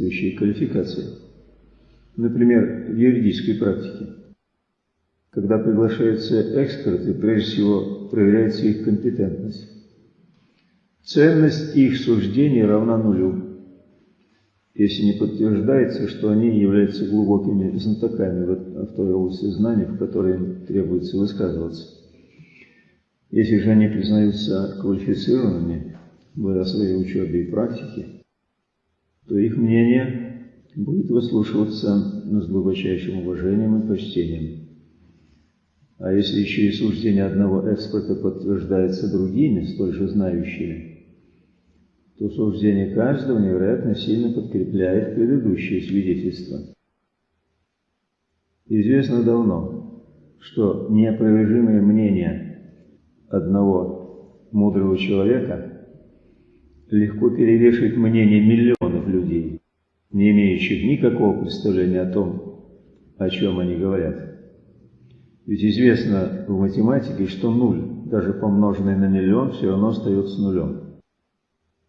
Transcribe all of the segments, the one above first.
соответствующие квалификации. Например, в юридической практике. Когда приглашаются эксперты, прежде всего проверяется их компетентность. Ценность их суждений равна нулю, если не подтверждается, что они являются глубокими знатоками в той области знаний, в которой им требуется высказываться. Если же они признаются квалифицированными в своей учебе и практике, то их мнение будет выслушиваться с глубочайшим уважением и почтением. А если еще и суждение одного эксперта подтверждается другими, столь же знающими, то суждение каждого невероятно сильно подкрепляет предыдущее свидетельство. Известно давно, что неопровержимое мнение одного мудрого человека легко перевешивает мнение миллионов людей, не имеющих никакого представления о том, о чем они говорят. Ведь известно в математике, что нуль, даже помноженный на миллион, все равно остается нулем.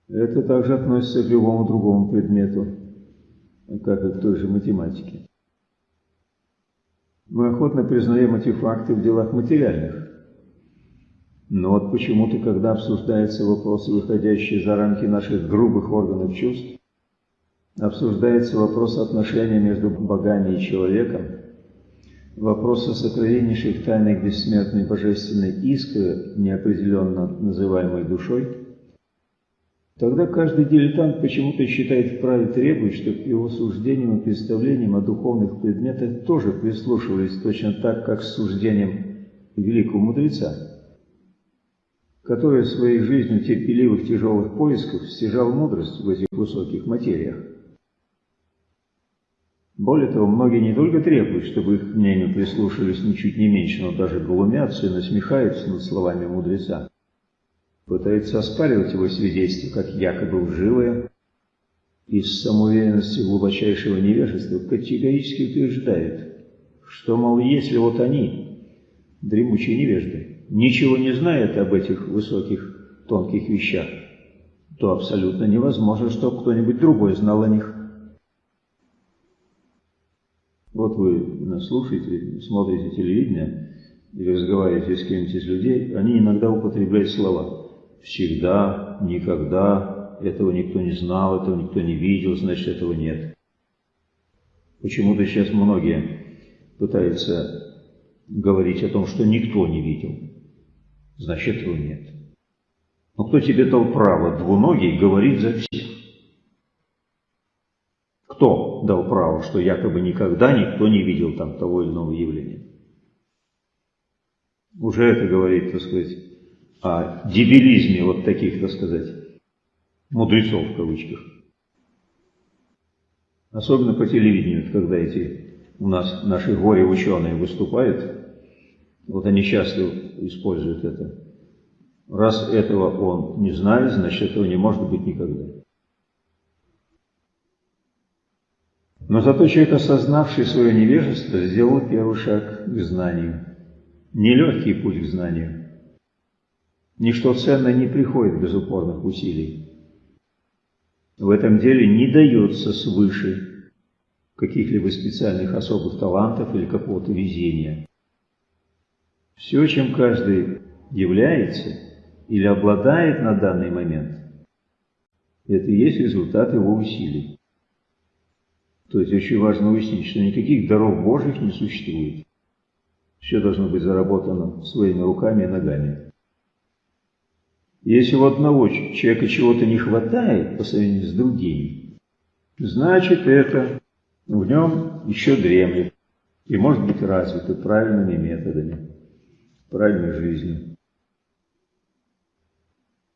Это также относится к любому другому предмету, как и к той же математике. Мы охотно признаем эти факты в делах материальных. Но вот почему-то, когда обсуждаются вопросы, выходящие за рамки наших грубых органов чувств, обсуждается вопрос отношения между богами и человеком, Вопросы сокровеннейших тайных бессмертной божественной искры, неопределенно называемой душой, тогда каждый дилетант почему-то считает вправе требовать, чтобы его суждениям и представлениям о духовных предметах тоже прислушивались точно так, как с суждением великого мудреца, который своей жизнью терпеливых тяжелых поисков стяжал мудрость в этих высоких материях. Более того, многие не только требуют, чтобы их мнению прислушались ничуть не меньше, но даже глумятся и насмехаются над словами мудреца. Пытаются оспаривать его свидетельство, как якобы лживое, и с самоуверенностью глубочайшего невежества категорически утверждают, что, мол, если вот они, дремучие невежды, ничего не знают об этих высоких, тонких вещах, то абсолютно невозможно, чтобы кто-нибудь другой знал о них. Вот вы слушаете, смотрите телевидение или разговариваете с кем-нибудь из людей, они иногда употребляют слова «всегда», «никогда», «этого никто не знал», «этого никто не видел», значит, этого нет. Почему-то сейчас многие пытаются говорить о том, что никто не видел. Значит, этого нет. Но кто тебе дал право двуногий говорить за всех? Кто дал право, что якобы никогда никто не видел там того или иного явления? Уже это говорит, так сказать, о дебилизме вот таких, так сказать, мудрецов в кавычках. Особенно по телевидению, когда эти у нас наши горе-ученые выступают, вот они часто используют это. Раз этого он не знает, значит этого не может быть никогда. Но зато человек, осознавший свое невежество, сделал первый шаг к знанию. Нелегкий путь к знанию. Ничто ценное не приходит без упорных усилий. В этом деле не дается свыше каких-либо специальных особых талантов или какого-то везения. Все, чем каждый является или обладает на данный момент, это и есть результат его усилий. То есть очень важно уяснить, что никаких даров Божьих не существует. Все должно быть заработано своими руками и ногами. Если у одного человека чего-то не хватает по сравнению с другим, значит это в нем еще дремлет и может быть развито правильными методами, правильной жизнью.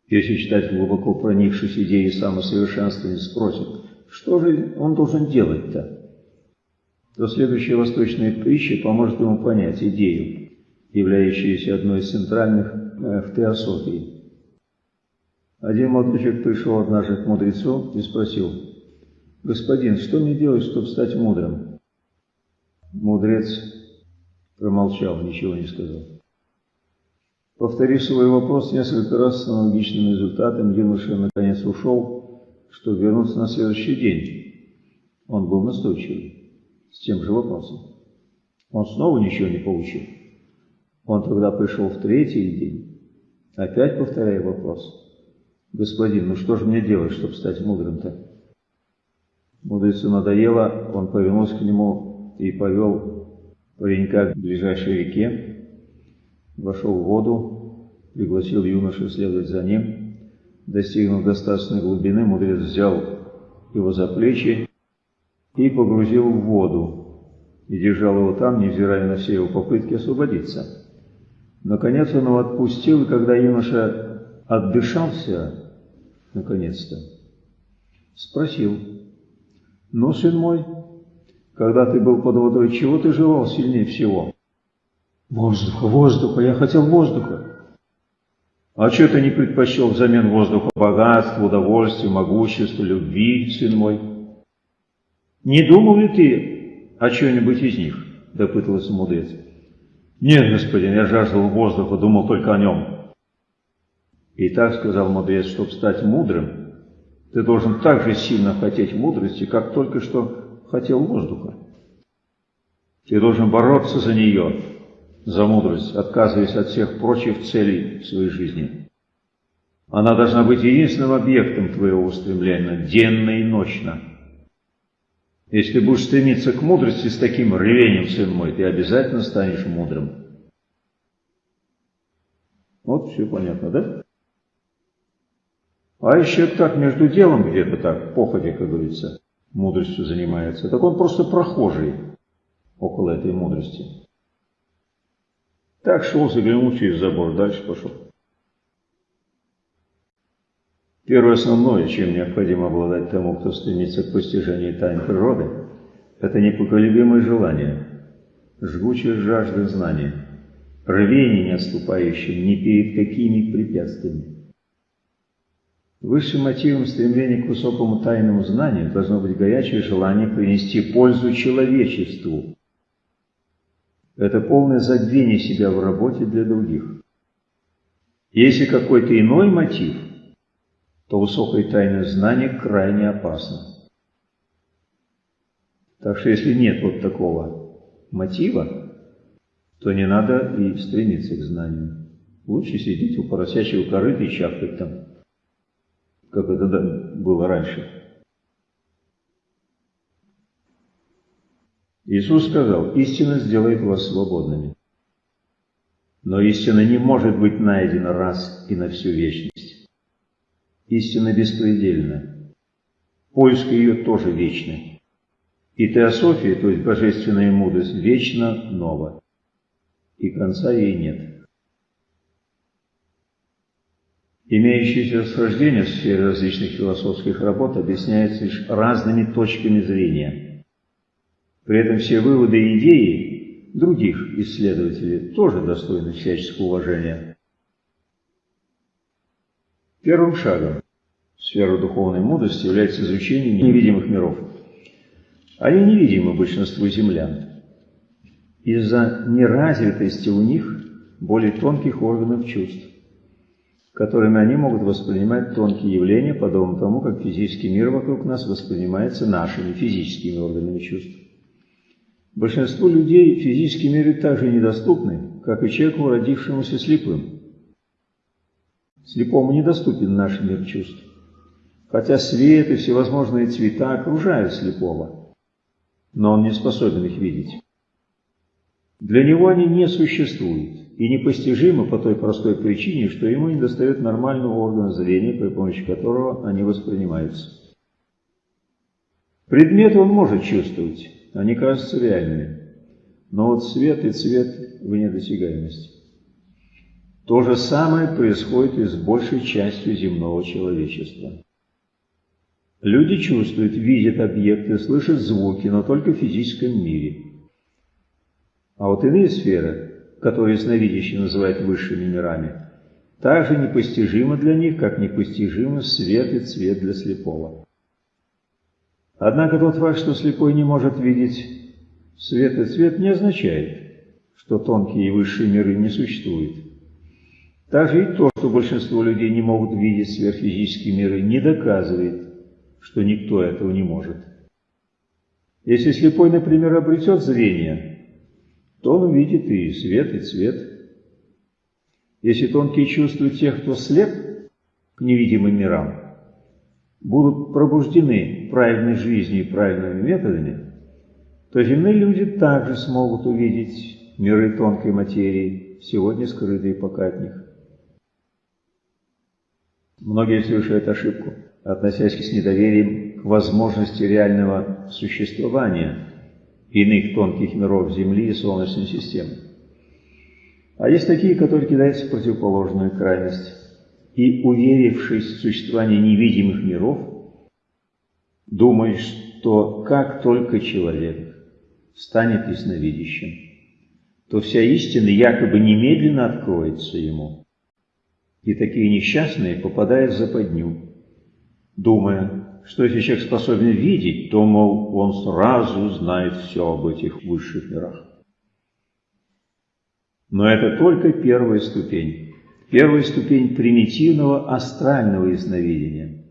Если читатель глубоко проникшись идеей самосовершенствования спросит, что же он должен делать-то? То следующая восточная притча поможет ему понять идею, являющуюся одной из центральных э, в теософии. Один молодой пришел однажды к мудрецу и спросил, «Господин, что мне делать, чтобы стать мудрым?» Мудрец промолчал, ничего не сказал. Повторив свой вопрос несколько раз с аналогичным результатом, юноша наконец ушел, чтобы вернуться на следующий день. Он был настойчивый, с тем же вопросом. Он снова ничего не получил. Он тогда пришел в третий день, опять повторяя вопрос. «Господин, ну что же мне делать, чтобы стать мудрым-то?» Мудрецу надоело, он повернулся к нему и повел паренька к ближайшей реке, вошел в воду, пригласил юношу следовать за ним. Достигнув достаточной глубины, мудрец взял его за плечи и погрузил в воду, и держал его там, невзирая на все его попытки освободиться. Наконец он его отпустил, и когда юноша отдышался, наконец-то, спросил, «Ну, сын мой, когда ты был под водой, чего ты желал сильнее всего?» «Воздуха, воздуха, я хотел воздуха». «А что ты не предпочел взамен воздуха богатство, удовольствие, могущество, любви, сын мой?» «Не думал ли ты о чем-нибудь из них?» – допытывался мудрец. «Нет, господин, я жаждал воздуха, думал только о нем». И так сказал мудрец, чтобы стать мудрым, ты должен так же сильно хотеть мудрости, как только что хотел воздуха. Ты должен бороться за нее, за мудрость, отказываясь от всех прочих целей в своей жизни. Она должна быть единственным объектом твоего устремления, денно и ночно. Если будешь стремиться к мудрости с таким ревением, сын мой, ты обязательно станешь мудрым. Вот все понятно, да? А еще так между делом где-то так, походе, как говорится, мудростью занимается, так он просто прохожий около этой мудрости. Так шел, заглянул через забор, дальше пошел. Первое основное, чем необходимо обладать тому, кто стремится к постижению тайн природы, это непоколебимое желание, жгучая жажда знания, рвение, не отступающее ни перед какими препятствиями. Высшим мотивом стремления к высокому тайному знанию должно быть горячее желание принести пользу человечеству. Это полное забвение себя в работе для других. Если какой-то иной мотив, то высокое тайное знание крайне опасно. Так что если нет вот такого мотива, то не надо и стремиться к знанию. Лучше сидеть у поросячьего корыта и чавкать там как это было раньше. Иисус сказал, истина сделает вас свободными. Но истина не может быть найдена раз и на всю вечность. Истина беспредельна. Поиск ее тоже вечный. И теософия, то есть божественная мудрость, вечно нова. И конца ей нет. Имеющиеся расхождения в сфере различных философских работ объясняются лишь разными точками зрения. При этом все выводы и идеи других исследователей тоже достойны всяческого уважения. Первым шагом в сферу духовной мудрости является изучение невидимых миров. Они невидимы большинству землян из-за неразвитости у них более тонких органов чувств которыми они могут воспринимать тонкие явления, подобно тому, как физический мир вокруг нас воспринимается нашими физическими органами чувств. Большинству людей физические миры так же недоступны, как и человеку, родившемуся слепым. Слепому недоступен наш мир чувств, хотя свет и всевозможные цвета окружают слепого, но он не способен их видеть. Для него они не существуют и непостижимы по той простой причине, что ему недостает нормального органа зрения, при помощи которого они воспринимаются. Предметы он может чувствовать, они кажутся реальными, но вот свет и цвет вне досягаемости. То же самое происходит и с большей частью земного человечества. Люди чувствуют, видят объекты, слышат звуки, но только в физическом мире. А вот иные сферы которые ясновидящие называют высшими мирами, также непостижимо для них, как непостижимо свет и цвет для слепого. Однако тот факт, что слепой не может видеть свет и цвет, не означает, что тонкие и высшие миры не существуют. Также и то, что большинство людей не могут видеть сверхфизические миры, не доказывает, что никто этого не может. Если слепой, например, обретет зрение, то он увидит и свет, и цвет. Если тонкие чувства тех, кто слеп к невидимым мирам, будут пробуждены правильной жизнью и правильными методами, то земные люди также смогут увидеть миры тонкой материи, сегодня скрытые пока от них. Многие совершают ошибку, относясь с недоверием к возможности реального существования иных тонких миров Земли и Солнечной системы. А есть такие, которые кидаются в противоположную крайность и, уверившись в существование невидимых миров, думают, что как только человек станет ясновидящим, то вся истина якобы немедленно откроется ему. И такие несчастные попадают в западню, думая, что если человек способен видеть, то, мол, он сразу знает все об этих высших мирах. Но это только первая ступень. Первая ступень примитивного астрального ясновидения,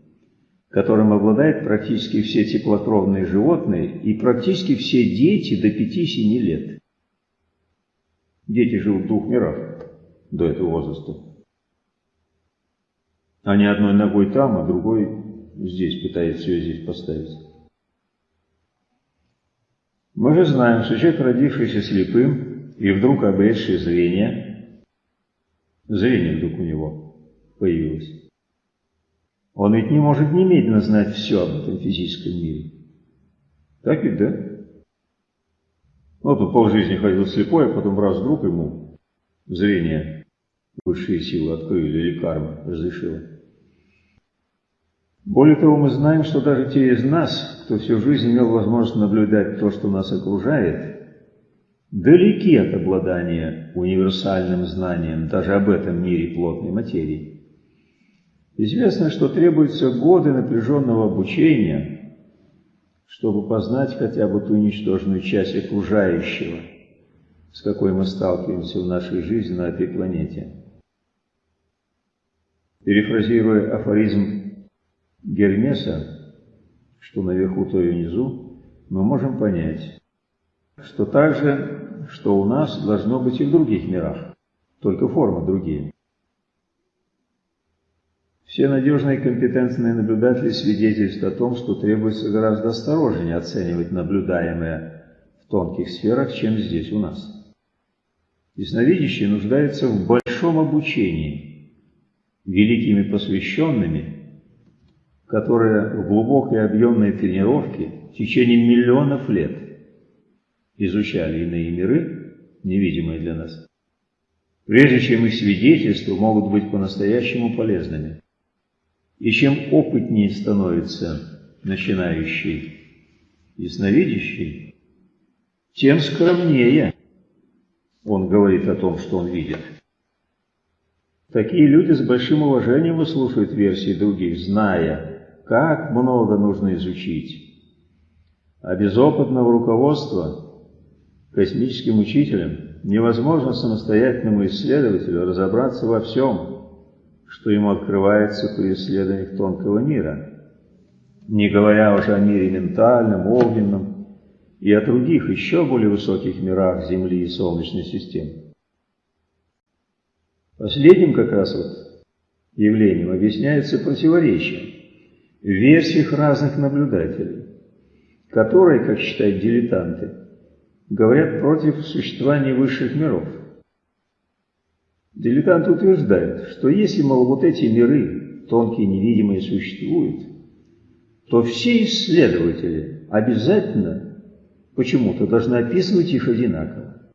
которым обладают практически все теплокровные животные и практически все дети до 5-7 лет. Дети живут в двух мирах до этого возраста. Они одной ногой там, а другой здесь пытается все здесь поставить. Мы же знаем, что человек, родившийся слепым, и вдруг обретший зрение, зрение вдруг у него появилось. Он ведь не может немедленно знать все об этом физическом мире. Так ведь, да? Ну, тут полжизни ходил слепой, а потом раз вдруг ему зрение высшие силы открыли или карма разрешила. Более того, мы знаем, что даже те из нас, кто всю жизнь имел возможность наблюдать то, что нас окружает, далеки от обладания универсальным знанием даже об этом мире плотной материи. Известно, что требуются годы напряженного обучения, чтобы познать хотя бы ту ничтожную часть окружающего, с какой мы сталкиваемся в нашей жизни на этой планете. Перефразируя афоризм Гермеса, что наверху, то и внизу, мы можем понять, что также что у нас должно быть и в других мирах, только формы другие. Все надежные и компетентные наблюдатели свидетельствуют о том, что требуется гораздо осторожнее оценивать наблюдаемое в тонких сферах, чем здесь у нас. Ясновидящие нуждаются в большом обучении великими посвященными, которые в глубокой объемной тренировке в течение миллионов лет изучали иные миры, невидимые для нас, прежде чем их свидетельства могут быть по-настоящему полезными. И чем опытнее становится начинающий ясновидящий, тем скромнее он говорит о том, что он видит. Такие люди с большим уважением выслушивают версии других, зная, как много нужно изучить. А без опытного руководства космическим учителем невозможно самостоятельному исследователю разобраться во всем, что ему открывается при исследованиях тонкого мира, не говоря уже о мире ментальном, огненном и о других еще более высоких мирах Земли и Солнечной системы. Последним как раз вот явлением объясняется противоречие в версиях разных наблюдателей, которые, как считают дилетанты, говорят против существования высших миров. Дилетант утверждает, что если, мол, вот эти миры, тонкие невидимые, существуют, то все исследователи обязательно почему-то должны описывать их одинаково.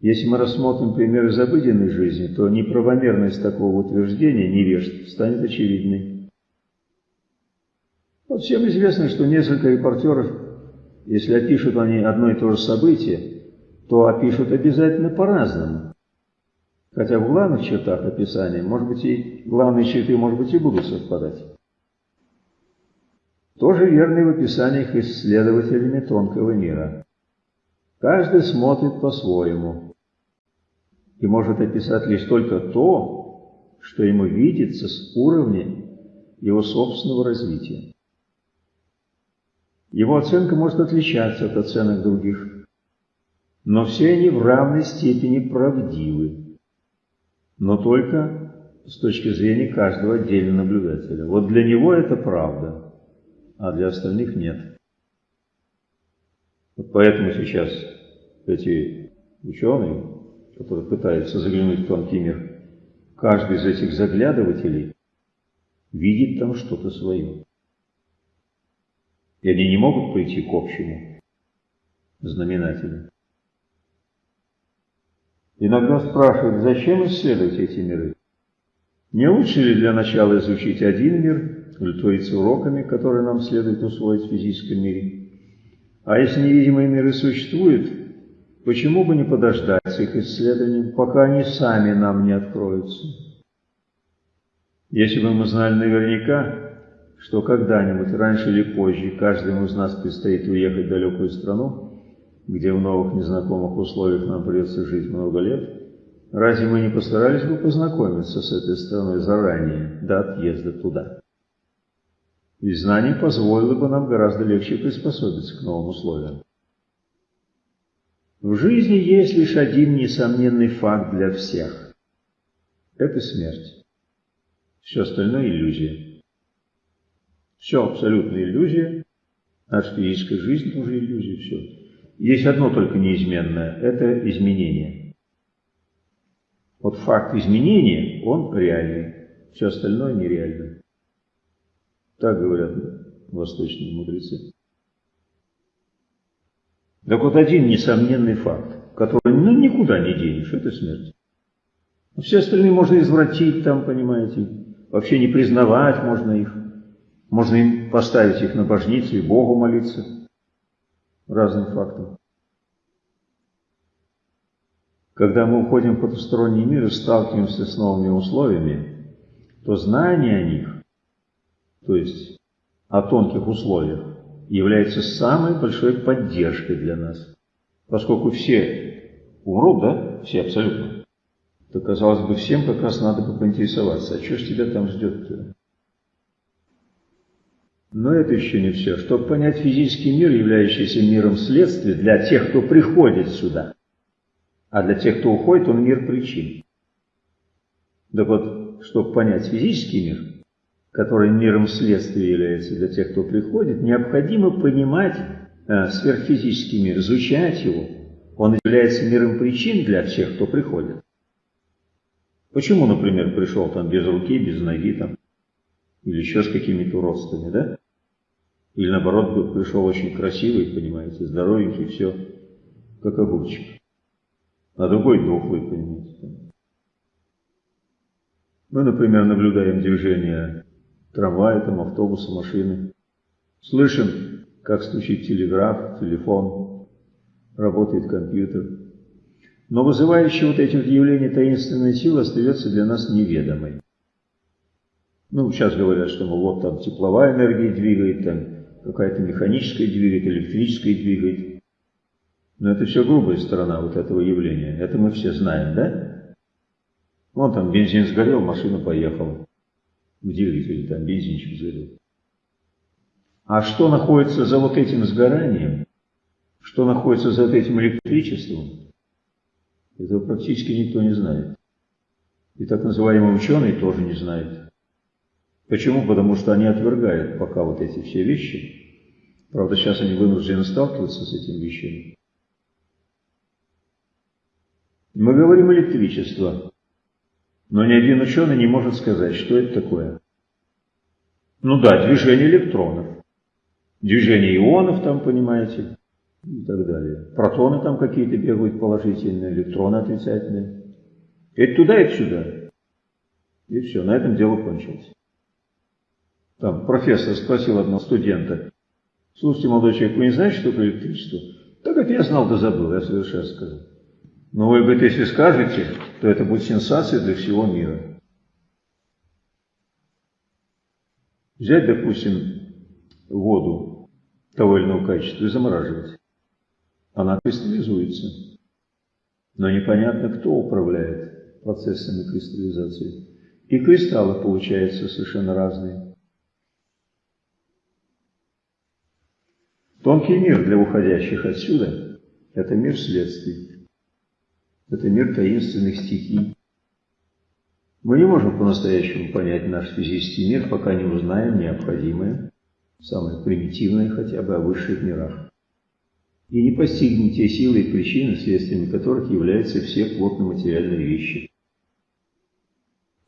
Если мы рассмотрим пример из обыденной жизни, то неправомерность такого утверждения невежд станет очевидной. Вот всем известно, что несколько репортеров если опишут они одно и то же событие, то опишут обязательно по-разному. Хотя в главных чертах описания, может быть, и главные черты, может быть, и будут совпадать. Тоже верно и в описаниях исследователями тонкого мира. Каждый смотрит по-своему и может описать лишь только то, что ему видится с уровня его собственного развития. Его оценка может отличаться от оценок других, но все они в равной степени правдивы, но только с точки зрения каждого отдельного наблюдателя. Вот для него это правда, а для остальных нет. Вот поэтому сейчас эти ученые, которые пытаются заглянуть в тонкий мир, каждый из этих заглядывателей видит там что-то свое. И они не могут прийти к общему знаменателю. Иногда спрашивают, зачем исследовать эти миры? Не лучше ли для начала изучить один мир, удовлетвориться уроками, которые нам следует усвоить в физическом мире? А если невидимые миры существуют, почему бы не подождать с их исследованием, пока они сами нам не откроются? Если бы мы знали наверняка, что когда-нибудь, раньше или позже, каждому из нас предстоит уехать в далекую страну, где в новых незнакомых условиях нам придется жить много лет, разве мы не постарались бы познакомиться с этой страной заранее, до отъезда туда? Ведь знание позволило бы нам гораздо легче приспособиться к новым условиям. В жизни есть лишь один несомненный факт для всех. Это смерть. Все остальное – иллюзия. Все абсолютно иллюзия, физическая жизнь тоже иллюзия, все. Есть одно только неизменное – это изменение. Вот факт изменения, он реальный, все остальное нереально. Так говорят восточные мудрецы. Так вот один несомненный факт, который ну, никуда не денешь, это смерть. Все остальные можно извратить там, понимаете, вообще не признавать можно их. Можно им поставить их на божницу и Богу молиться разным фактам. Когда мы уходим в потусторонний мир и сталкиваемся с новыми условиями, то знание о них, то есть о тонких условиях, является самой большой поддержкой для нас. Поскольку все умрут, да, все абсолютно, то, казалось бы, всем как раз надо бы поинтересоваться, а что ж тебя там ждет -то? Но это еще не все. Чтобы понять физический мир, являющийся миром следствия, для тех, кто приходит сюда, а для тех, кто уходит, он мир причин. Так вот, чтобы понять физический мир, который миром следствия является для тех, кто приходит, необходимо понимать э, сверхфизический мир, изучать его. Он является миром причин для всех, кто приходит. Почему, например, пришел там без руки, без ноги там, или еще с какими-то уродствами, да? Или наоборот, пришел очень красивый, понимаете, здоровенький, все, как огурчик. А другой дохлый, понимаете. Мы, например, наблюдаем движение трамвая, там, автобуса, машины. Слышим, как стучит телеграф, телефон, работает компьютер. Но вызывающая вот эти вот явления таинственной силы остается для нас неведомой. Ну, сейчас говорят, что ну, вот там тепловая энергия двигает, там какая-то механическая двигает, электрическая двигает. Но это все грубая сторона вот этого явления. Это мы все знаем, да? Вон там бензин сгорел, машина поехала. В двигателе там бензинчик сгорел. А что находится за вот этим сгоранием? Что находится за этим электричеством? Этого практически никто не знает. И так называемые ученые тоже не знают. Почему? Потому что они отвергают пока вот эти все вещи. Правда, сейчас они вынуждены сталкиваться с этими вещами. Мы говорим электричество, но ни один ученый не может сказать, что это такое. Ну да, движение электронов, движение ионов там, понимаете, и так далее. Протоны там какие-то бегают положительные, электроны отрицательные. Это туда, это сюда. И все, на этом дело кончилось. Там профессор спросил одного студента, слушайте, молодой человек, вы не знаете, что такое электричество? Так как я знал, да забыл, я совершенно сказал. Но вы, говорит, если скажете, то это будет сенсация для всего мира. Взять, допустим, воду того или иного качества и замораживать она кристаллизуется. Но непонятно, кто управляет процессами кристаллизации. И кристаллы получаются совершенно разные. Тонкий мир для уходящих отсюда – это мир следствий. Это мир таинственных стихий. Мы не можем по-настоящему понять наш физический мир, пока не узнаем необходимое, самое примитивное хотя бы о высших мирах. И не постигнем те силы и причины, следствиями которых являются все плотно-материальные вещи.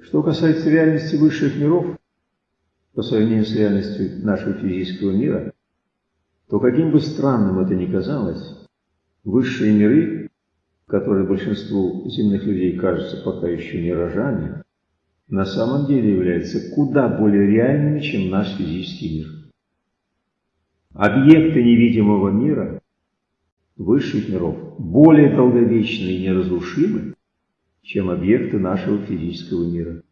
Что касается реальности высших миров, по сравнению с реальностью нашего физического мира, то каким бы странным это ни казалось, высшие миры, которые большинству земных людей кажутся пока еще миражами, на самом деле являются куда более реальными, чем наш физический мир. Объекты невидимого мира, высших миров, более долговечны и неразрушимы, чем объекты нашего физического мира.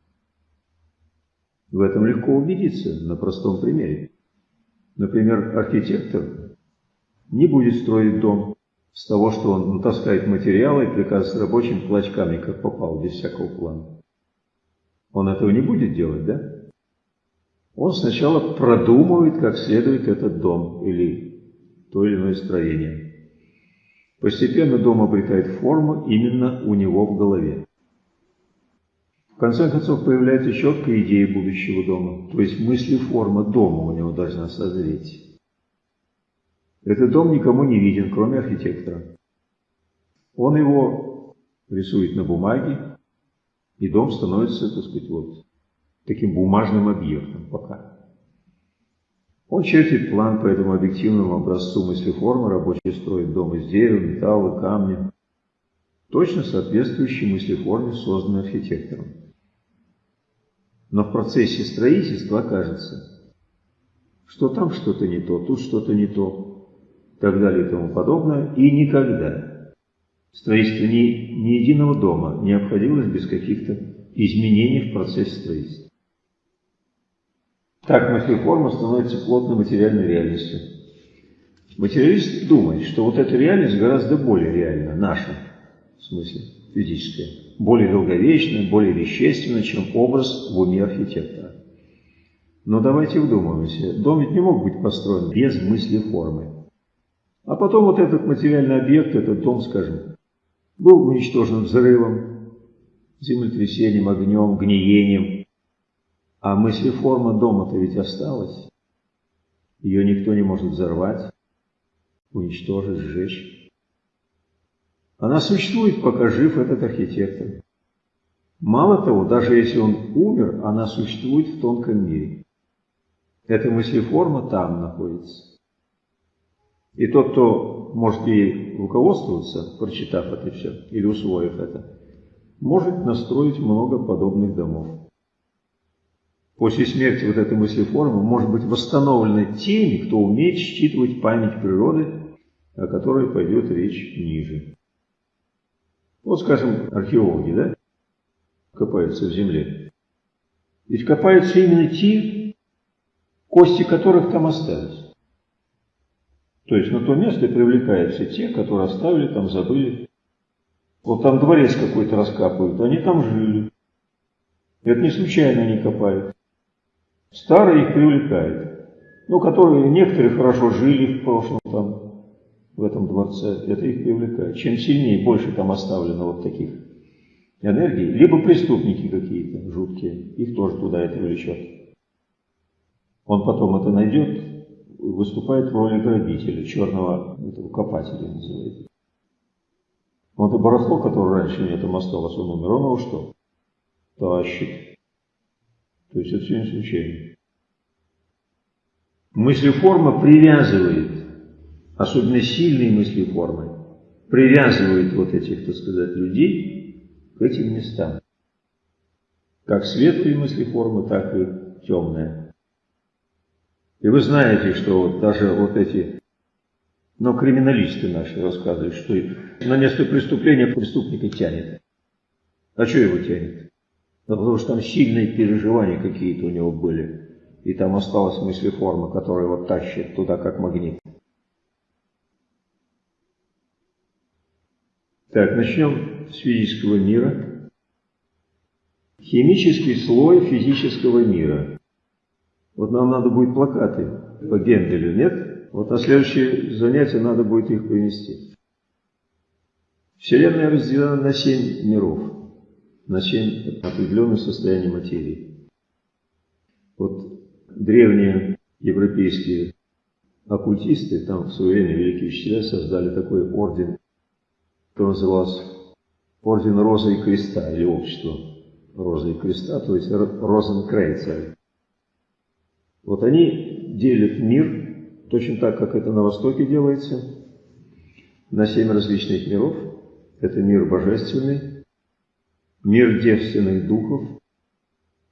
В этом легко убедиться на простом примере. Например, архитектор не будет строить дом с того, что он натаскает материалы и приказывает рабочим клочками, как попал, без всякого плана. Он этого не будет делать, да? Он сначала продумывает, как следует этот дом или то или иное строение. Постепенно дом обретает форму именно у него в голове. Конце концов появляется четкая идея будущего дома, то есть мысли-форма дома у него должна созреть. Этот дом никому не виден, кроме архитектора. Он его рисует на бумаге, и дом становится, так сказать, вот таким бумажным объектом пока. Он чертит план по этому объективному образцу мыслеформы, рабочий строит дом из дерева, металла, камня, точно соответствующий мыслеформе, созданной архитектором. Но в процессе строительства окажется, что там что-то не то, тут что-то не то, так далее и тому подобное, и никогда строительство ни, ни единого дома не обходилось без каких-то изменений в процессе строительства. Так мыслеформа становится плотной материальной реальностью. Материалист думает, что вот эта реальность гораздо более реальна, наша, в смысле физическая более долговечное, более вещественное, чем образ в уме архитектора. Но давайте вдумаемся, дом ведь не мог быть построен без мысли формы. А потом вот этот материальный объект, этот дом, скажем, был уничтожен взрывом, землетрясением, огнем, гниением. А мыслеформа дома-то ведь осталась. Ее никто не может взорвать, уничтожить, сжечь. Она существует, пока жив этот архитектор. Мало того, даже если он умер, она существует в тонком мире. Эта мыслеформа там находится. И тот, кто может ей руководствоваться, прочитав это все или усвоив это, может настроить много подобных домов. После смерти вот этой мыслеформы может быть восстановлена теми, кто умеет считывать память природы, о которой пойдет речь ниже. Вот, скажем, археологи, да, копаются в земле. Ведь копаются именно те, кости которых там остались. То есть на то место привлекаются те, которые оставили там, забыли. Вот там дворец какой-то раскапывают, они там жили. Это не случайно они копают. Старые их привлекают. Ну, которые некоторые хорошо жили в прошлом там, в этом дворце, это их привлекает. Чем сильнее, больше там оставлено вот таких энергий, либо преступники какие-то жуткие, их тоже туда это влечет. Он потом это найдет, выступает в роли грабителя, черного этого копателя называется. Вот это барахло, которое раньше у него там осталось, он умер, он его что? Тащит. То есть это все не случайно. Мыслеформа привязывает особенно сильные мысли формы, привязывают вот этих, так сказать, людей к этим местам. Как светлые мысли формы, так и темные. И вы знаете, что вот даже вот эти, но криминалисты наши рассказывают, что на место преступления преступника тянет. А что его тянет? Ну, потому что там сильные переживания какие-то у него были. И там осталась мыслеформа, которая его тащит туда, как магнит. Так, начнем с физического мира. Химический слой физического мира. Вот нам надо будет плакаты по Генделю, нет? Вот на следующее занятие надо будет их принести. Вселенная разделена на семь миров, на семь определенных состояний материи. Вот древние европейские оккультисты, там в свое время великие учителя создали такой орден, который назывался Орден Розы и Креста, или Общество Розы и Креста, то есть Розенкрейцеры. Вот они делят мир, точно так, как это на Востоке делается, на семь различных миров. Это мир божественный, мир девственных духов,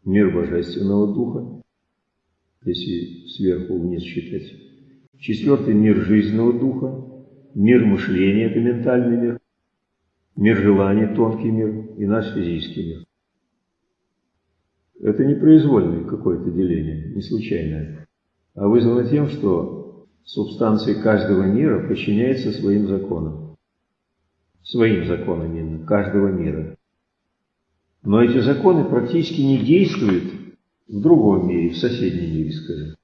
мир божественного духа, если сверху вниз считать. Четвертый мир жизненного духа, мир мышления, это ментальный мир, мир желаний, тонкий мир и наш физический мир. Это не произвольное какое-то деление, не случайное, а вызвано тем, что субстанция каждого мира подчиняется своим законам. Своим законам именно, каждого мира. Но эти законы практически не действуют в другом мире, в соседнем мире, скажем.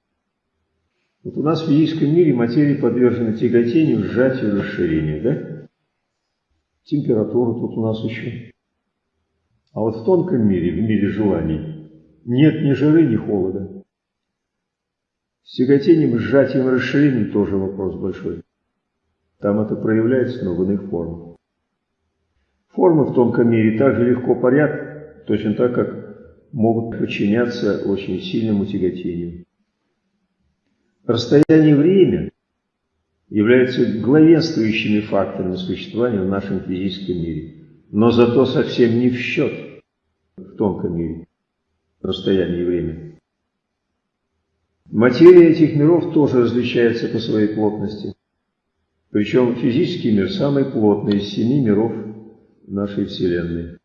Вот у нас в физическом мире материя подвержена тяготению, сжатию, расширению, да? Температура тут у нас еще. А вот в тонком мире, в мире желаний, нет ни жары, ни холода. С тяготением, сжатием, расширением тоже вопрос большой. Там это проявляется, но в иных формах. Формы в тонком мире также легко парят, точно так, как могут подчиняться очень сильному тяготению. Расстояние и время являются главенствующими факторами существования в нашем физическом мире, но зато совсем не в счет в тонком мире расстояние и время. Материя этих миров тоже различается по своей плотности. Причем физический мир самый плотный из семи миров нашей Вселенной.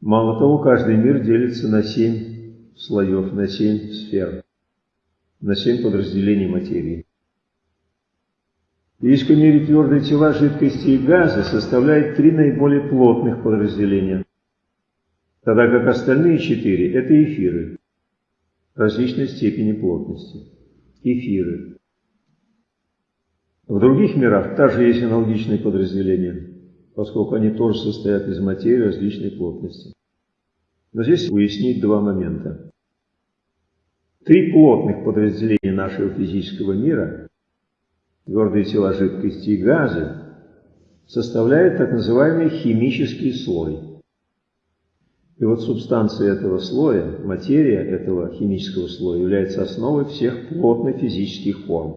Мало того, каждый мир делится на семь слоев, на семь сфер на семь подразделений материи. Физическом мире твердые тела, жидкости и газы составляют три наиболее плотных подразделения, тогда как остальные четыре – это эфиры различной степени плотности. Эфиры. В других мирах также есть аналогичные подразделения, поскольку они тоже состоят из материи различной плотности. Но здесь уяснить два момента. Три плотных подразделения нашего физического мира, твердые тела, жидкости и газы, составляют так называемый химический слой. И вот субстанция этого слоя, материя этого химического слоя является основой всех плотных физических форм.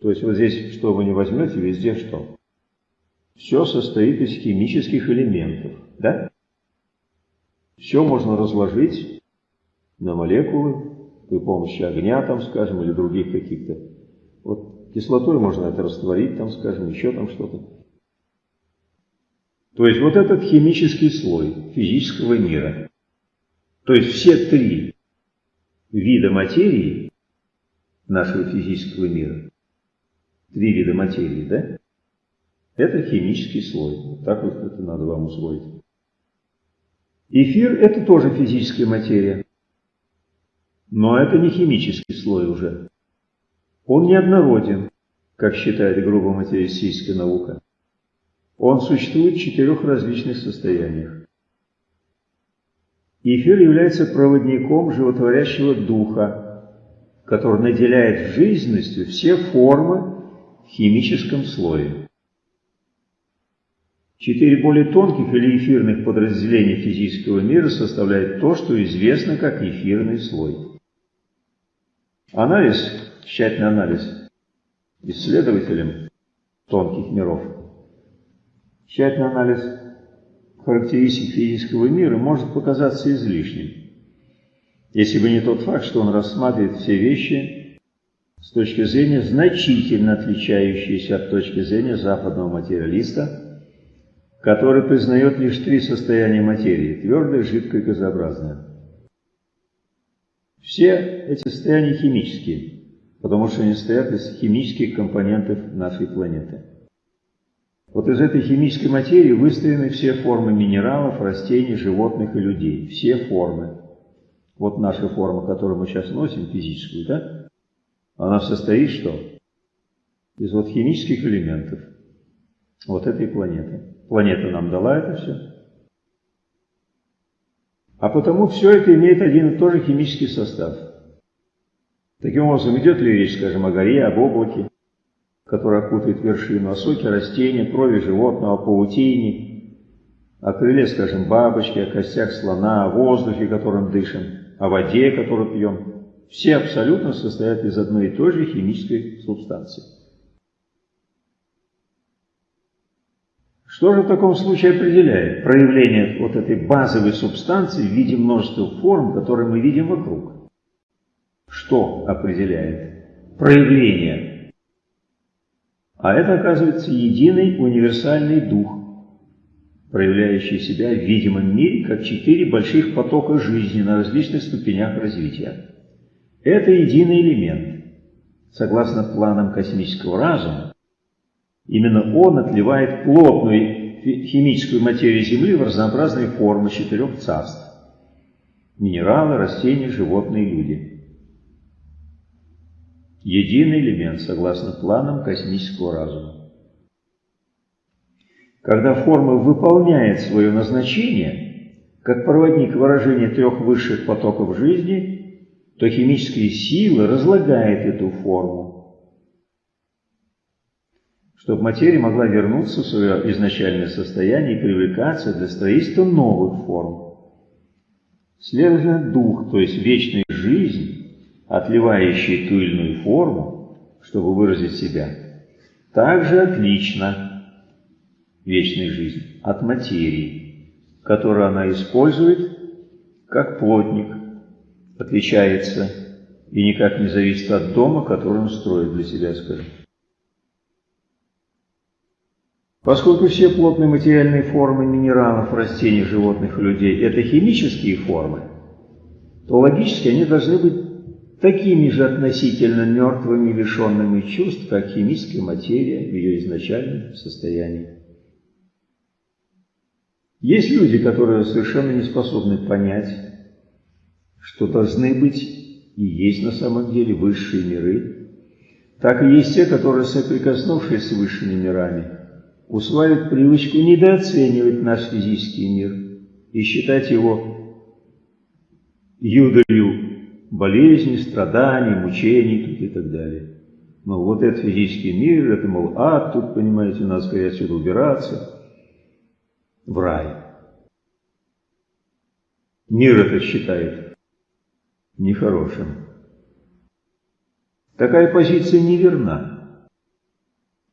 То есть вот здесь, что вы не возьмете, везде что? Все состоит из химических элементов, да? Все можно разложить на молекулы, при помощи огня, там, скажем, или других каких-то. Вот кислотой можно это растворить, там, скажем, еще там что-то. То есть вот этот химический слой физического мира, то есть все три вида материи нашего физического мира, три вида материи, да, это химический слой. Вот так вот это надо вам усвоить. Эфир – это тоже физическая материя. Но это не химический слой уже. Он неоднороден, как считает грубо материалистическая наука. Он существует в четырех различных состояниях. Эфир является проводником животворящего духа, который наделяет жизненностью все формы в химическом слое. Четыре более тонких или эфирных подразделения физического мира составляют то, что известно как эфирный слой. Анализ, тщательный анализ исследователем тонких миров, тщательный анализ характеристик физического мира может показаться излишним, если бы не тот факт, что он рассматривает все вещи с точки зрения значительно отличающейся от точки зрения западного материалиста, который признает лишь три состояния материи – твердое, жидкое и газообразное. Все эти состояния химические, потому что они состоят из химических компонентов нашей планеты. Вот из этой химической материи выстроены все формы минералов, растений, животных и людей. Все формы. Вот наша форма, которую мы сейчас носим, физическую, да? Она состоит что? Из вот химических элементов вот этой планеты. Планета нам дала это все. А потому все это имеет один и тот же химический состав. Таким образом, идет ли речь, скажем, о горе, об облаке, которое окутывает вершину, о соке растения, крови животного, о паутине, о крыле, скажем, бабочки, о костях слона, о воздухе, которым дышим, о воде, которую пьем. Все абсолютно состоят из одной и той же химической субстанции. Что же в таком случае определяет проявление вот этой базовой субстанции в виде множества форм, которые мы видим вокруг? Что определяет проявление? А это, оказывается, единый универсальный дух, проявляющий себя в видимом мире как четыре больших потока жизни на различных ступенях развития. Это единый элемент. Согласно планам космического разума, именно он отливает плотную химическую материю Земли в разнообразные формы четырех царств. Минералы, растения, животные, люди. Единый элемент, согласно планам космического разума. Когда форма выполняет свое назначение, как проводник выражения трех высших потоков жизни – то химические силы разлагает эту форму, чтобы материя могла вернуться в свое изначальное состояние и привлекаться для строительства новых форм. Следовательно, дух, то есть вечная жизнь, отливающий ту или иную форму, чтобы выразить себя, также отлично вечной жизни от материи, которую она использует как плотник отличается и никак не зависит от дома, который он строит для себя, скажем. Поскольку все плотные материальные формы минералов, растений, животных и людей – это химические формы, то логически они должны быть такими же относительно мертвыми, лишенными чувств, как химическая материя в ее изначальном состоянии. Есть люди, которые совершенно не способны понять, что должны быть и есть на самом деле высшие миры, так и есть те, которые, соприкоснувшись с высшими мирами, усваивают привычку недооценивать наш физический мир и считать его юдолью болезней, страданий, мучений тут и так далее. Но вот этот физический мир, это, мол, ад, тут, понимаете, надо скорее отсюда убираться, в рай. Мир это считает нехорошим. Такая позиция неверна.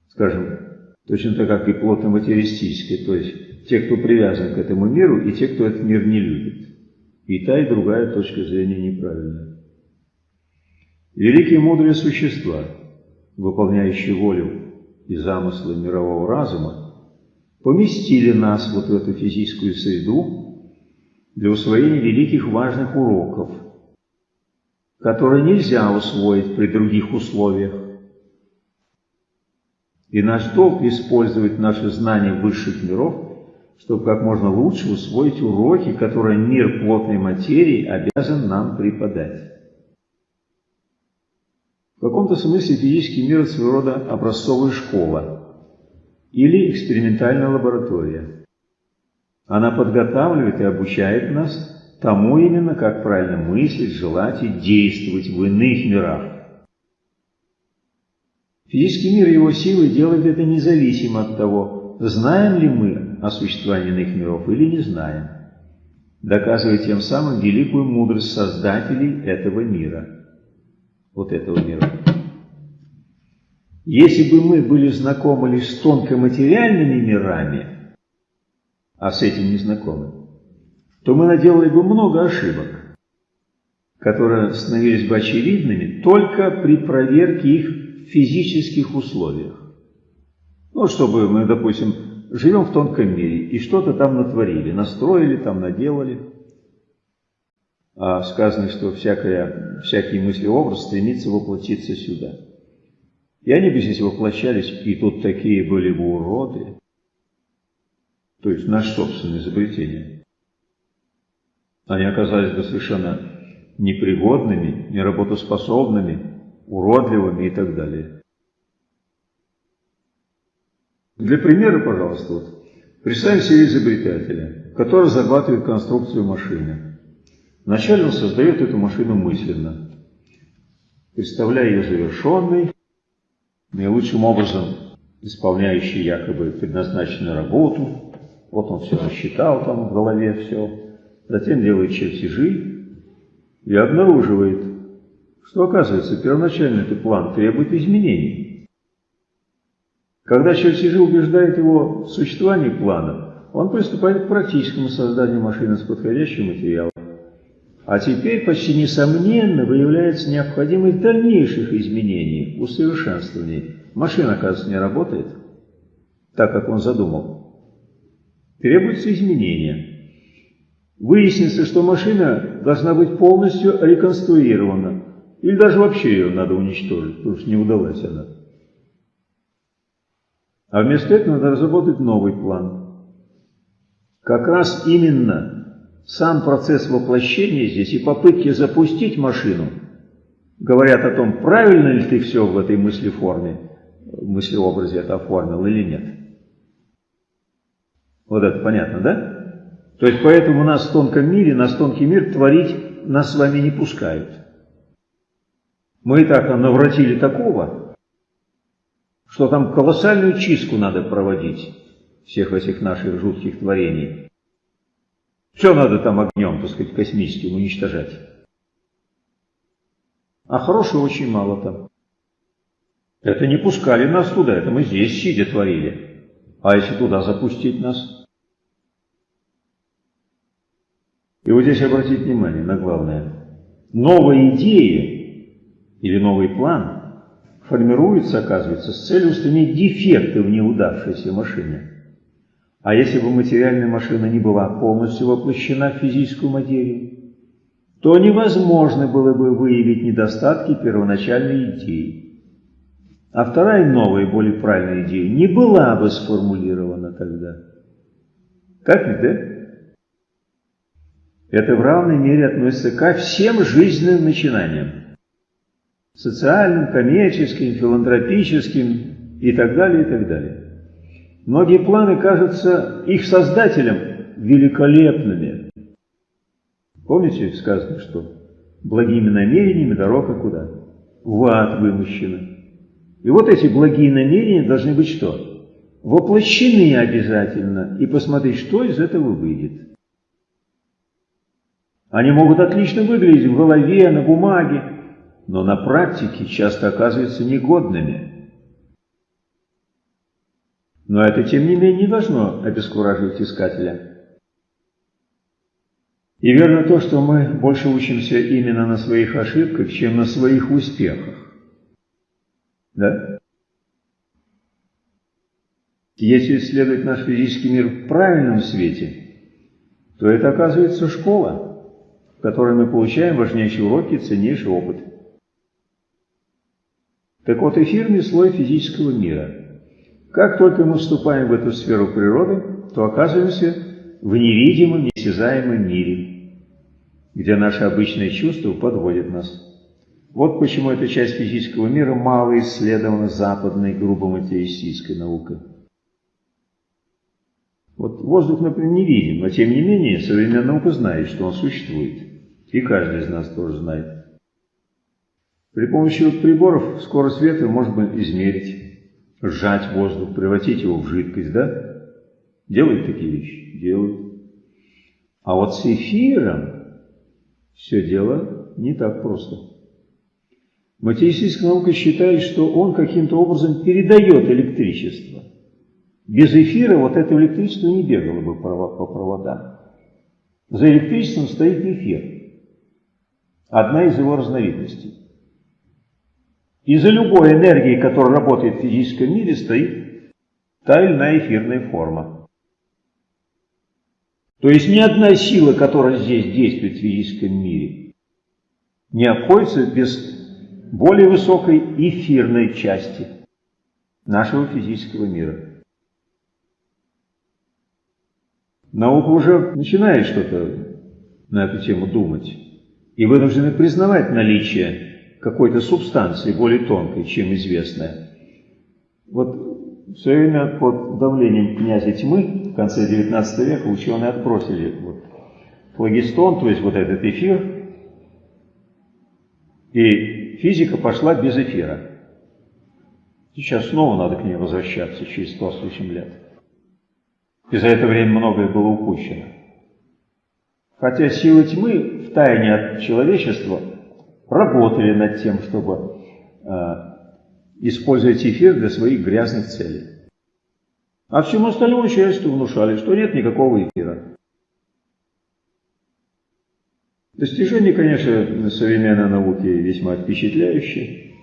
Скажем, точно так, как и плотно-материалистическая, то есть те, кто привязан к этому миру, и те, кто этот мир не любит. И та, и другая точка зрения неправильная. Великие мудрые существа, выполняющие волю и замыслы мирового разума, поместили нас вот в эту физическую среду для усвоения великих важных уроков – которые нельзя усвоить при других условиях. И наш долг использовать наши знания высших миров, чтобы как можно лучше усвоить уроки, которые мир плотной материи обязан нам преподать. В каком-то смысле физический мир – своего рода образцовая школа или экспериментальная лаборатория. Она подготавливает и обучает нас тому именно, как правильно мыслить, желать и действовать в иных мирах. Физический мир и его силы делают это независимо от того, знаем ли мы о существовании иных миров или не знаем, доказывая тем самым великую мудрость создателей этого мира, вот этого мира. Если бы мы были знакомы лишь с тонкоматериальными мирами, а с этим не знакомы, то мы наделали бы много ошибок, которые становились бы очевидными только при проверке их в физических условиях. Ну, чтобы мы, допустим, живем в тонком мире и что-то там натворили, настроили, там наделали. А сказано, что всякое, всякий мыслеобраз стремится воплотиться сюда. И они бы здесь воплощались, и тут такие были бы уроды. То есть наше собственное изобретение они оказались бы совершенно непригодными, неработоспособными, уродливыми и так далее. Для примера, пожалуйста, вот, представим себе изобретателя, который зарабатывает конструкцию машины. Вначале он создает эту машину мысленно, представляя ее завершенной, наилучшим образом исполняющий якобы предназначенную работу. Вот он все рассчитал там в голове, все. Затем делает чертежи и обнаруживает, что оказывается первоначальный план требует изменений. Когда чертежи убеждают его в существовании плана, он приступает к практическому созданию машины с подходящим материалом. А теперь почти несомненно выявляется необходимость дальнейших изменений, усовершенствований машина, оказывается, не работает так, как он задумал. Требуется изменение. Выяснится, что машина должна быть полностью реконструирована. Или даже вообще ее надо уничтожить, потому что не удалась она. А вместо этого надо разработать новый план. Как раз именно сам процесс воплощения здесь и попытки запустить машину говорят о том, правильно ли ты все в этой мысли форме мыслеобразе это оформил или нет. Вот это понятно, да? То есть поэтому нас в тонком мире, нас тонкий мир творить нас с вами не пускают. Мы и так навратили такого, что там колоссальную чистку надо проводить всех этих наших жутких творений. Все надо там огнем, так сказать, космическим уничтожать. А хорошего очень мало там. Это не пускали нас туда, это мы здесь сидя творили. А если туда запустить нас? И вот здесь обратить внимание на главное. Новая идея или новый план формируется, оказывается, с целью устранить дефекты в неудавшейся машине. А если бы материальная машина не была полностью воплощена в физическую материю, то невозможно было бы выявить недостатки первоначальной идеи а вторая новая, более правильная идея не была бы сформулирована тогда. Как ведь, да? Это в равной мере относится ко всем жизненным начинаниям. Социальным, коммерческим, филантропическим и так далее, и так далее. Многие планы кажутся их создателям великолепными. Помните, сказано, что благими намерениями дорога куда? В ад вымощена. И вот эти благие намерения должны быть что? Воплощены обязательно и посмотреть, что из этого выйдет. Они могут отлично выглядеть в голове, на бумаге, но на практике часто оказываются негодными. Но это, тем не менее, не должно обескураживать искателя. И верно то, что мы больше учимся именно на своих ошибках, чем на своих успехах. Да? Если исследовать наш физический мир в правильном свете, то это оказывается школа, в которой мы получаем важнейшие уроки, ценнейший опыт. Так вот, эфирный слой физического мира. Как только мы вступаем в эту сферу природы, то оказываемся в невидимом, неосязаемом мире, где наши обычные чувства подводят нас. Вот почему эта часть физического мира мало исследована западной грубо материалистической наукой. Вот воздух, например, не видим, но тем не менее современная наука знает, что он существует. И каждый из нас тоже знает. При помощи приборов скорость ветра можно измерить, сжать воздух, превратить его в жидкость, да? Делают такие вещи? Делают. А вот с эфиром все дело не так просто. Материалистическая наука считает, что он каким-то образом передает электричество. Без эфира вот это электричество не бегало бы по проводам. За электричеством стоит эфир. Одна из его разновидностей. И за любой энергией, которая работает в физическом мире, стоит та или иная эфирная форма. То есть ни одна сила, которая здесь действует в физическом мире, не обходится без более высокой эфирной части нашего физического мира. Наука уже начинает что-то на эту тему думать и вынуждены признавать наличие какой-то субстанции более тонкой, чем известная. Вот в свое время под давлением князя тьмы в конце XIX века ученые отбросили вот, флагистон, то есть вот этот эфир, и физика пошла без эфира. Сейчас снова надо к ней возвращаться через сто с лишним лет. И за это время многое было упущено. Хотя силы тьмы в тайне от человечества работали над тем, чтобы э, использовать эфир для своих грязных целей. А всему остальному человечеству внушали, что нет никакого эфира. Достижения, конечно, современной науки весьма впечатляющие.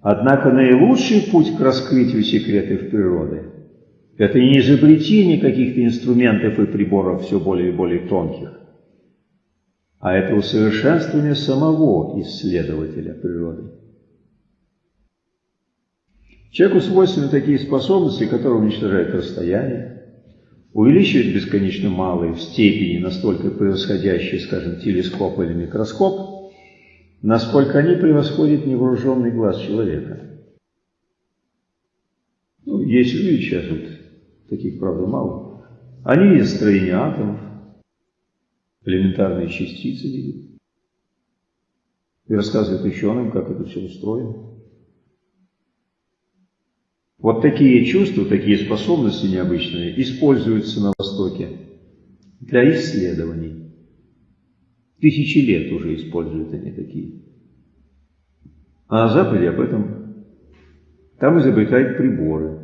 Однако наилучший путь к раскрытию секретов природы – это не изобретение каких-то инструментов и приборов все более и более тонких, а это усовершенствование самого исследователя природы. Человеку свойственны такие способности, которые уничтожают расстояние, увеличивают бесконечно малые в степени, настолько превосходящие, скажем, телескоп или микроскоп, насколько они превосходят невооруженный глаз человека. Ну, есть люди сейчас, вот, таких, правда, мало. Они видят строение атомов, элементарные частицы видят. И рассказывают ученым, как это все устроено. Вот такие чувства, такие способности необычные используются на Востоке для исследований. Тысячи лет уже используют они такие. А на Западе об этом там изобретают приборы.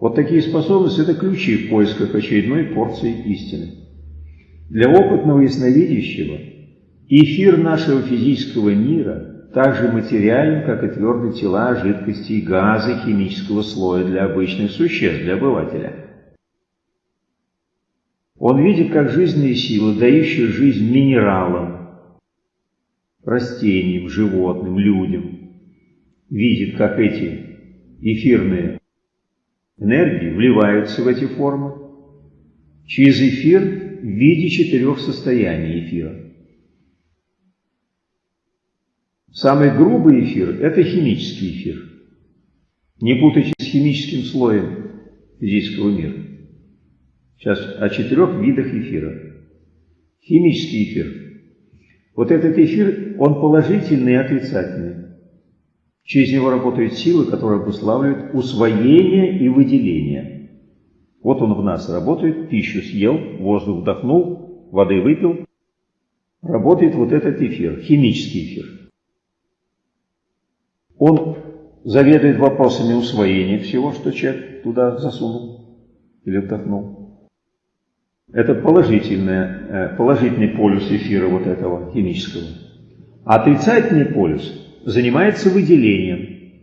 Вот такие способности – это ключи в поисках очередной порции истины. Для опытного ясновидящего эфир нашего физического мира – так же материален, как и твердые тела, жидкости и газы химического слоя для обычных существ, для обывателя. Он видит, как жизненные силы, дающие жизнь минералам, растениям, животным, людям, видит, как эти эфирные энергии вливаются в эти формы через эфир в виде четырех состояний эфира. Самый грубый эфир – это химический эфир. Не путайте с химическим слоем физического мира. Сейчас о четырех видах эфира. Химический эфир. Вот этот эфир, он положительный и отрицательный. Через него работают силы, которые обуславливают усвоение и выделение. Вот он в нас работает, пищу съел, воздух вдохнул, воды выпил. Работает вот этот эфир, химический эфир. Он заведует вопросами усвоения всего, что человек туда засунул или вдохнул. Это положительный, положительный полюс эфира вот этого химического. А отрицательный полюс занимается выделением.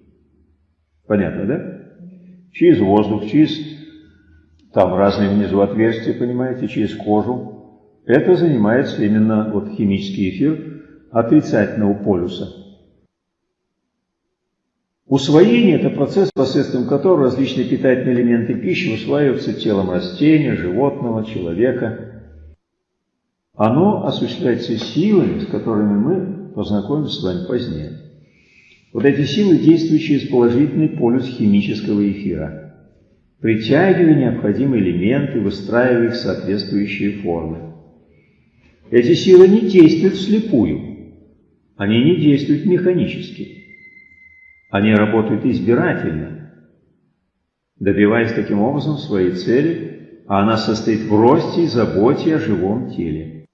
Понятно, да? Через воздух, через там разные внизу отверстия, понимаете, через кожу. Это занимается именно вот химический эфир отрицательного полюса. Усвоение – это процесс, посредством которого различные питательные элементы пищи усваиваются телом растения, животного, человека. Оно осуществляется силами, с которыми мы познакомимся с вами позднее. Вот эти силы, действуют через положительный полюс химического эфира, притягивая необходимые элементы, выстраивая их в соответствующие формы. Эти силы не действуют вслепую, они не действуют механически. Они работают избирательно, добиваясь таким образом своей цели, а она состоит в росте и заботе о живом теле.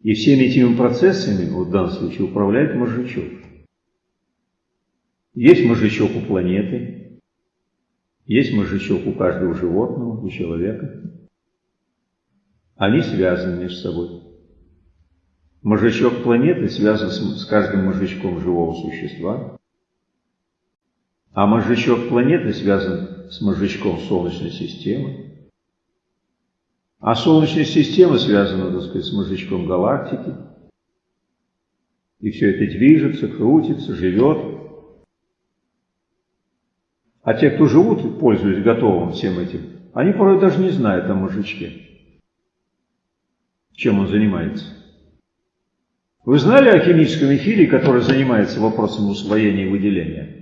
И всеми этими процессами, вот в данном случае, управляет мозжечок. Есть мозжечок у планеты, есть мозжечок у каждого животного, у человека. Они связаны между собой. Мозжечок планеты связан с каждым мозжечком живого существа, а мозжечок планеты связан с мозжечком Солнечной системы. А Солнечная система связана, так сказать, с мозжечком галактики. И все это движется, крутится, живет. А те, кто живут, пользуясь готовым всем этим, они порой даже не знают о мозжечке. чем он занимается. Вы знали о химическом эфире, который занимается вопросом усвоения и выделения?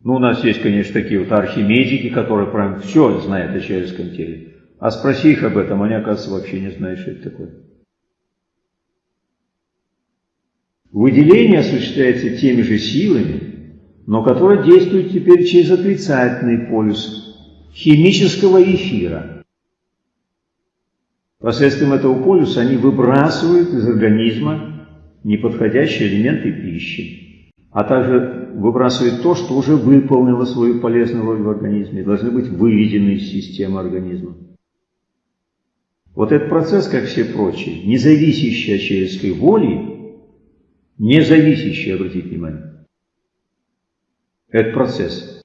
Ну, у нас есть, конечно, такие вот архимедики, которые прям все знают о человеческом теле. А спроси их об этом, они, оказывается, вообще не знают, что это такое. Выделение осуществляется теми же силами, но которое действует теперь через отрицательный полюс химического эфира. Посредством этого полюса они выбрасывают из организма неподходящие элементы пищи, а также выбрасывают то, что уже выполнило свою полезную роль в организме, должны быть выведены из системы организма. Вот этот процесс, как все прочие, не зависящий от человеческой воли, не зависящий, обратите внимание, этот процесс,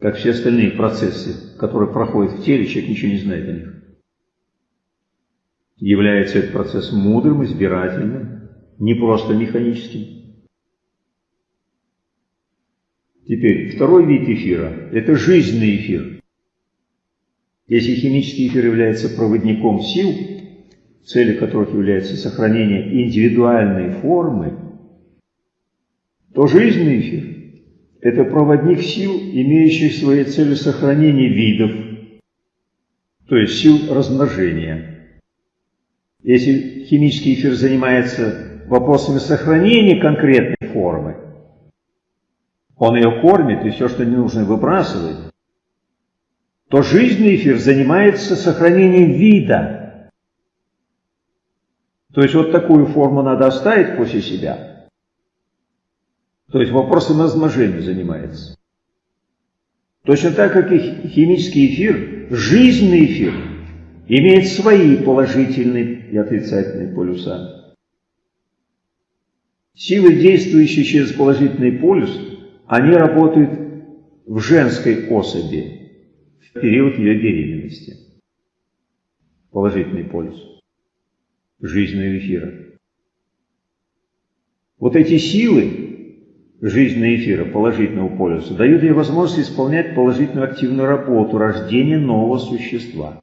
как все остальные процессы, которые проходят в теле, человек ничего не знает о них. Является этот процесс мудрым, избирательным, не просто механическим. Теперь, второй вид эфира – это жизненный эфир. Если химический эфир является проводником сил, целью которых является сохранение индивидуальной формы, то жизненный эфир – это проводник сил, имеющих своей целью сохранение видов, то есть сил размножения. Если химический эфир занимается вопросами сохранения конкретной формы, он ее кормит и все, что не нужно, выбрасывает, то жизненный эфир занимается сохранением вида. То есть вот такую форму надо оставить после себя. То есть вопросом размножения занимается. Точно так, как и химический эфир, жизненный эфир имеет свои положительные и отрицательные полюса. Силы, действующие через положительный полюс, они работают в женской особи, период ее беременности. Положительный полюс жизненного эфира. Вот эти силы жизненного эфира, положительного полюса, дают ей возможность исполнять положительную активную работу рождения нового существа.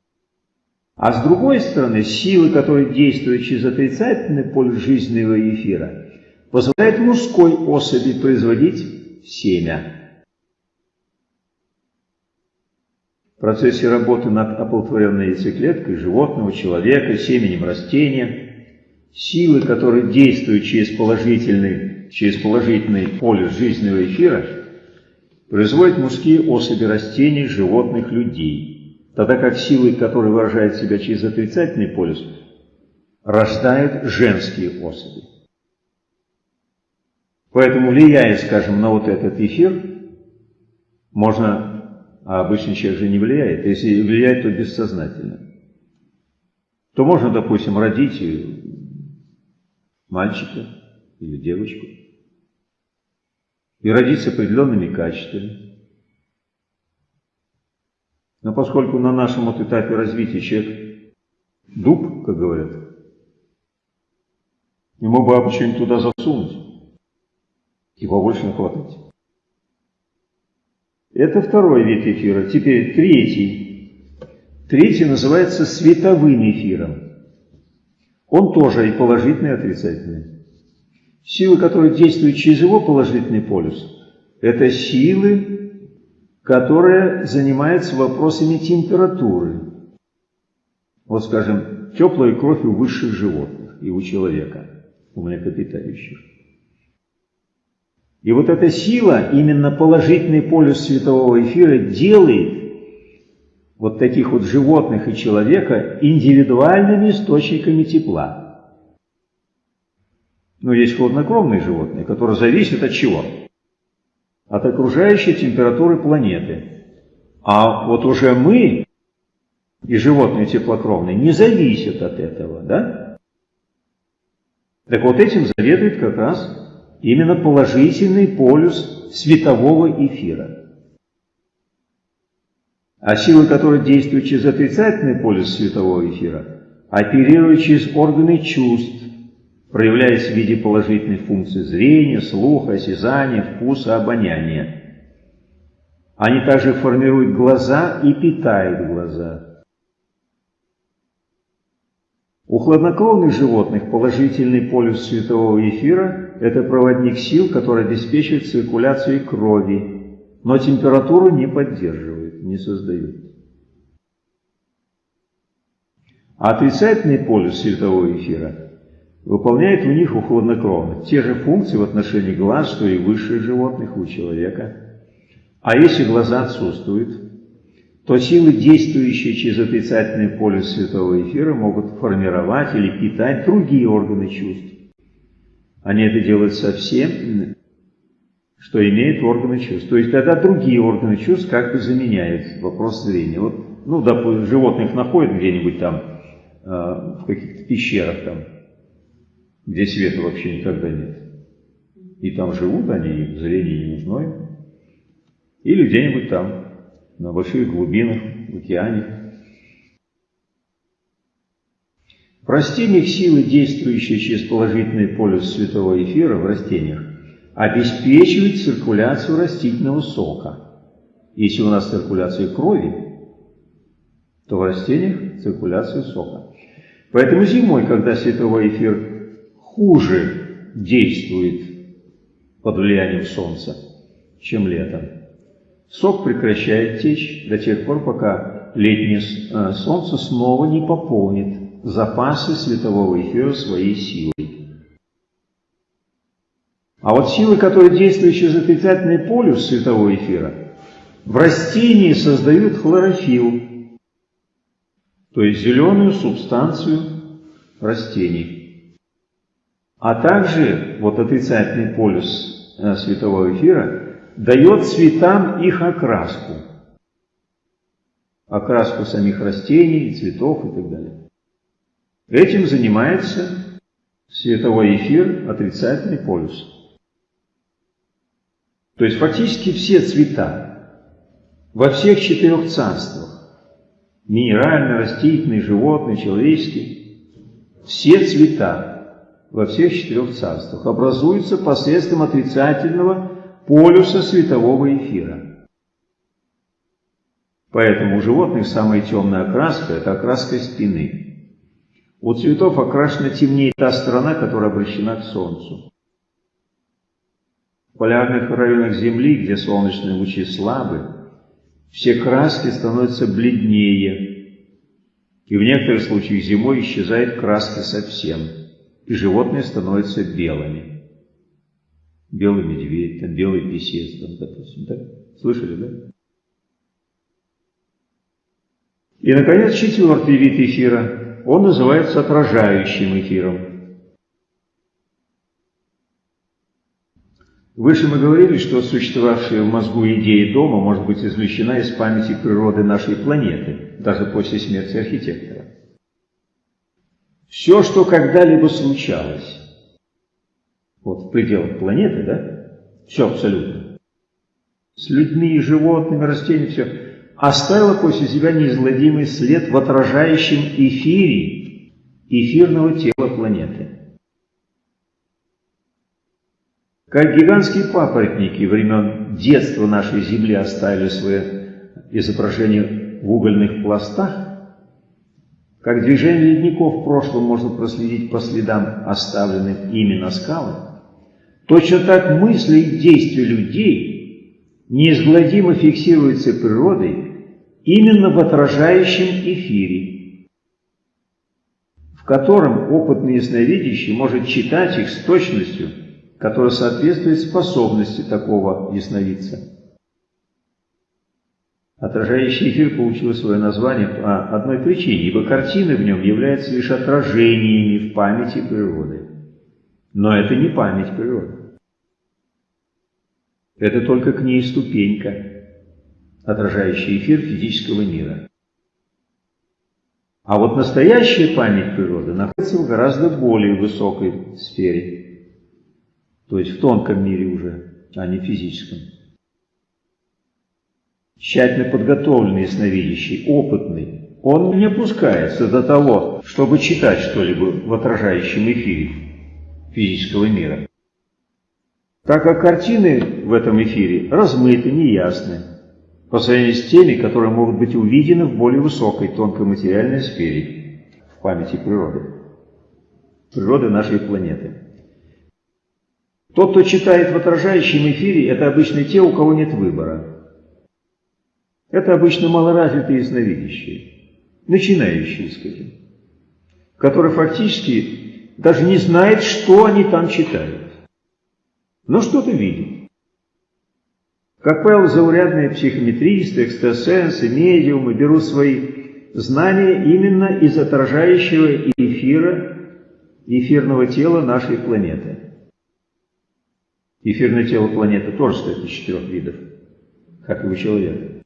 А с другой стороны, силы, которые действуют через отрицательный полюс жизненного эфира, позволяют мужской особи производить семя. в процессе работы над оплодотворенной яйцеклеткой животного, человека, семенем растения, силы, которые действуют через положительный, через положительный полюс жизненного эфира, производят мужские особи растений, животных, людей, тогда как силы, которые выражают себя через отрицательный полюс, рождают женские особи. Поэтому, влияя, скажем, на вот этот эфир, можно а обычный человек же не влияет. Если влияет, то бессознательно. То можно, допустим, родить мальчика или девочку и родить с определенными качествами. Но поскольку на нашем вот этапе развития человек дуб, как говорят, ему бы что-нибудь туда засунуть и побольше нахватать. Это второй вид эфира. Теперь третий. Третий называется световым эфиром. Он тоже и положительный, и отрицательный. Силы, которые действуют через его положительный полюс, это силы, которые занимаются вопросами температуры. Вот, скажем, теплая кровь у высших животных и у человека, у млекопитающих. И вот эта сила, именно положительный полюс светового эфира, делает вот таких вот животных и человека индивидуальными источниками тепла. Но есть хладнокровные животные, которые зависят от чего? От окружающей температуры планеты. А вот уже мы и животные теплокровные не зависят от этого, да? Так вот этим заведует как раз именно положительный полюс светового эфира. А силы, которые действуют через отрицательный полюс светового эфира, оперируют через органы чувств, проявляясь в виде положительных функций зрения, слуха, осязания, вкуса, обоняния. Они также формируют глаза и питают глаза. У хладнокровных животных положительный полюс светового эфира – это проводник сил, который обеспечивает циркуляцию крови, но температуру не поддерживает, не создает. А отрицательный полюс светового эфира выполняет у них у хладнокровных те же функции в отношении глаз, что и высших животных у человека. А если глаза отсутствуют, то силы, действующие через отрицательный полюс светового эфира, могут формировать или питать другие органы чувств. Они это делают совсем, что имеют органы чувств. То есть, когда другие органы чувств как бы заменяют вопрос зрения. Вот, ну, допустим, животных находят где-нибудь там, э, в каких-то пещерах там, где света вообще никогда нет. И там живут они, и зрение не нужно им. Или где-нибудь там, на больших глубинах, в океане. В растениях силы, действующие через положительный полюс светового эфира в растениях, обеспечивают циркуляцию растительного сока. Если у нас циркуляция крови, то в растениях циркуляция сока. Поэтому зимой, когда световой эфир хуже действует под влиянием солнца, чем летом, Сок прекращает течь до тех пор, пока летнее э, солнце снова не пополнит запасы светового эфира своей силой. А вот силы, которые действуют через отрицательный полюс светового эфира, в растении создают хлорофилл, то есть зеленую субстанцию растений. А также вот отрицательный полюс э, светового эфира дает цветам их окраску. Окраску самих растений, цветов и так далее. Этим занимается световой эфир, отрицательный полюс. То есть фактически все цвета во всех четырех царствах, минеральный, растительный, животный, человеческий, все цвета во всех четырех царствах образуются посредством отрицательного полюса светового эфира. Поэтому у животных самая темная окраска – это окраска спины. У цветов окрашена темнее та сторона, которая обращена к Солнцу. В полярных районах Земли, где солнечные лучи слабы, все краски становятся бледнее, и в некоторых случаях зимой исчезает краска совсем, и животные становятся белыми белый медведь, там белый писец, там, допустим, да? Слышали, да? И, наконец, четвертый вид эфира. Он называется отражающим эфиром. Выше мы говорили, что существовавшая в мозгу идея дома может быть извлечена из памяти природы нашей планеты, даже после смерти архитектора. Все, что когда-либо случалось, вот в пределах планеты, да, все абсолютно, с людьми, животными, растениями, все, оставила после себя неизгладимый след в отражающем эфире эфирного тела планеты. Как гигантские папоротники времен детства нашей Земли оставили свое изображение в угольных пластах, как движение ледников в прошлом можно проследить по следам, оставленным ими на скалах, Точно так мысли и действия людей неизгладимо фиксируются природой именно в отражающем эфире, в котором опытный ясновидящий может читать их с точностью, которая соответствует способности такого ясновидца. Отражающий эфир получил свое название по одной причине, ибо картины в нем являются лишь отражениями в памяти природы. Но это не память природы. Это только к ней ступенька, отражающая эфир физического мира. А вот настоящая память природы находится в гораздо более высокой сфере, то есть в тонком мире уже, а не физическом. Тщательно подготовленный ясновидящий, опытный, он не опускается до того, чтобы читать что-либо в отражающем эфире физического мира так как картины в этом эфире размыты, неясны, по сравнению с теми, которые могут быть увидены в более высокой тонкой материальной сфере, в памяти природы. природы нашей планеты. Тот, кто читает в отражающем эфире, это обычно те, у кого нет выбора. Это обычно малоразвитые ясновидящие, начинающие, скажем, которые фактически даже не знают, что они там читают, но что-то видят. Как правило, заурядные психометристы, экстрасенсы, медиумы берут свои знания именно из отражающего эфира, эфирного тела нашей планеты. Эфирное тело планеты тоже состоит из четырех видов, как и у человека.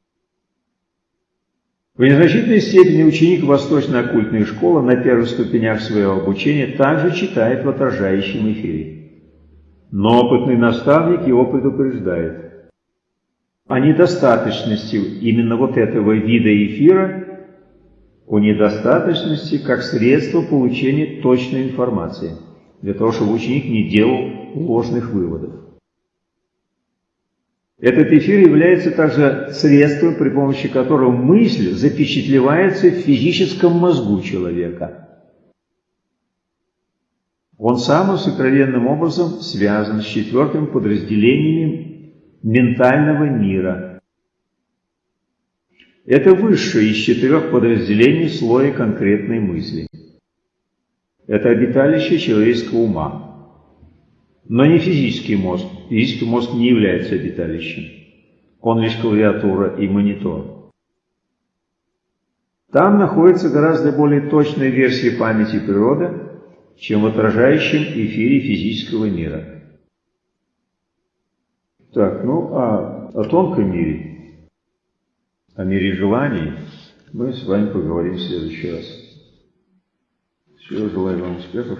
В незначительной степени ученик восточно-оккультной школы на первых ступенях своего обучения также читает в отражающем эфире. Но опытный наставник его предупреждает о недостаточности именно вот этого вида эфира, о недостаточности как средство получения точной информации, для того, чтобы ученик не делал ложных выводов. Этот эфир является также средством, при помощи которого мысль запечатлевается в физическом мозгу человека. Он самым сокровенным образом связан с четвертым подразделением ментального мира. Это высшее из четырех подразделений слоя конкретной мысли. Это обиталище человеческого ума но не физический мозг. Физический мозг не является обиталищем. Он лишь клавиатура и монитор. Там находится гораздо более точная версия памяти природы, чем в отражающем эфире физического мира. Так, ну а о тонком мире, о мире желаний мы с вами поговорим в следующий раз. Всего желаю вам успехов.